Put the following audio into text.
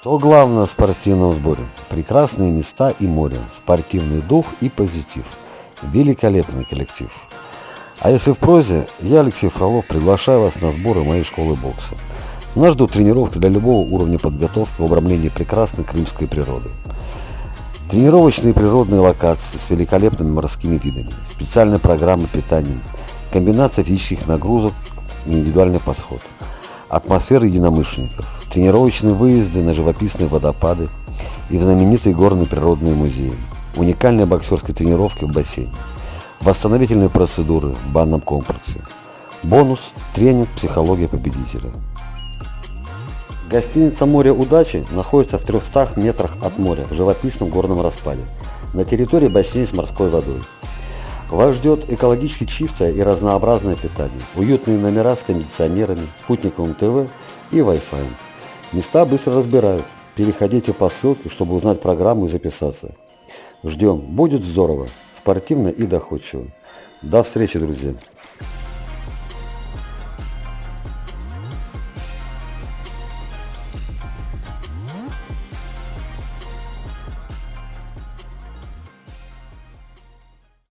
Что главное в спортивном сборе? Прекрасные места и море, спортивный дух и позитив. Великолепный коллектив. А если в прозе, я, Алексей Фролов, приглашаю вас на сборы моей школы бокса. Нас ждут тренировки для любого уровня подготовки в обрамлении прекрасной крымской природы. Тренировочные природные локации с великолепными морскими видами, специальная программа питания, комбинация физических нагрузок и индивидуальный подход, атмосфера единомышленников, тренировочные выезды на живописные водопады и в знаменитые горные природные музеи, уникальные боксерские тренировки в бассейне, восстановительные процедуры в банном комплексе, бонус – тренинг «Психология победителя». Гостиница «Море удачи» находится в 300 метрах от моря в живописном горном распаде на территории бассейна с морской водой. Вас ждет экологически чистое и разнообразное питание, уютные номера с кондиционерами, спутниковым ТВ и Wi-Fi. Места быстро разбирают. Переходите по ссылке, чтобы узнать программу и записаться. Ждем. Будет здорово, спортивно и доходчиво. До встречи, друзья!